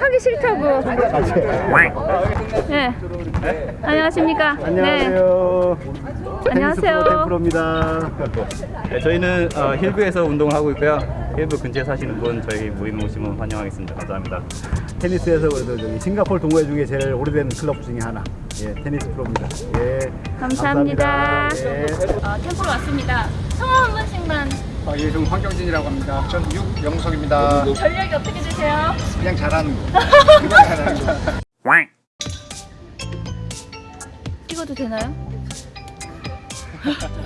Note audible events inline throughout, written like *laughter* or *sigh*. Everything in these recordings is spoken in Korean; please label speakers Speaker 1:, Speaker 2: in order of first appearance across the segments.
Speaker 1: 하기 싫다고. 네. 안녕하십니까. 네.
Speaker 2: 안녕하세요.
Speaker 1: 안녕하세요.
Speaker 2: 템프로입니다.
Speaker 3: 네, 저희는 어, 힐브에서 운동을 하고 있고요. 힐브 근처에 사시는 분 저희 모임 오시면 환영하겠습니다. 감사합니다.
Speaker 2: 테니스에서 그래도 저기 싱가포르 동호회 중에 제일 오래된 클럽 중에 하나. 예, 테니스 프로입니다. 예.
Speaker 1: 감사합니다.
Speaker 2: 예.
Speaker 1: 어, 템포로 왔습니다. 성함 한 번씩만.
Speaker 4: 아, 예, 좀 황경진이라고 합니다. 전 육영석입니다.
Speaker 1: 전력이 어떻게 되세요?
Speaker 4: 그냥 잘하는 거. 그냥 *laughs* 잘하는 거.
Speaker 1: 찍어도 되나요? *laughs*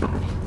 Speaker 4: 제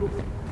Speaker 1: Look.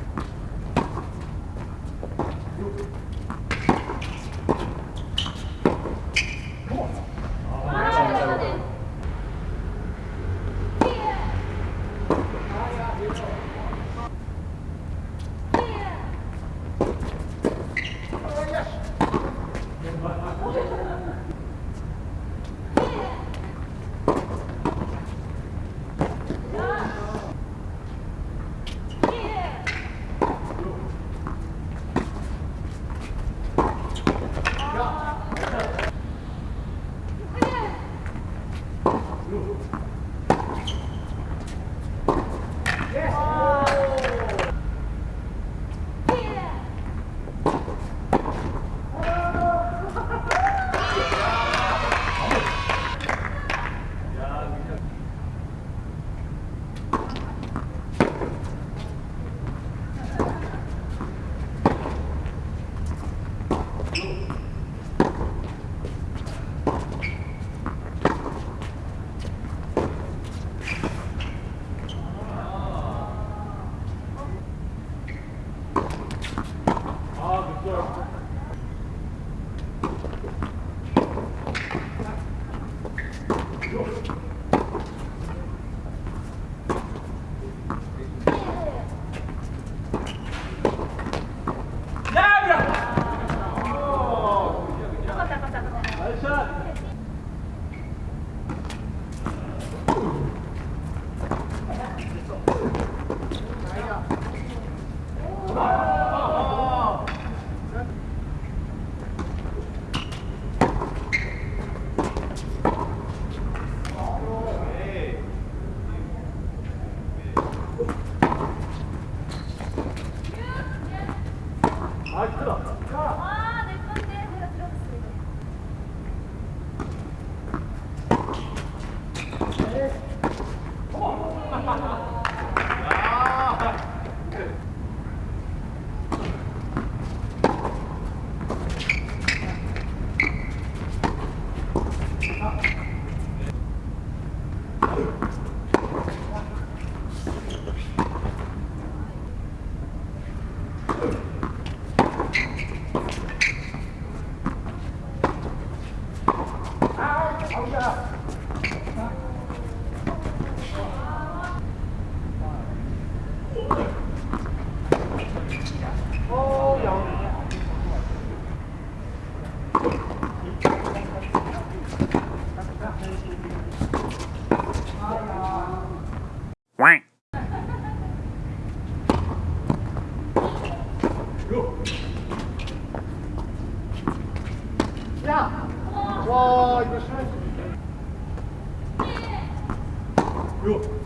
Speaker 1: 有。
Speaker 4: Jo.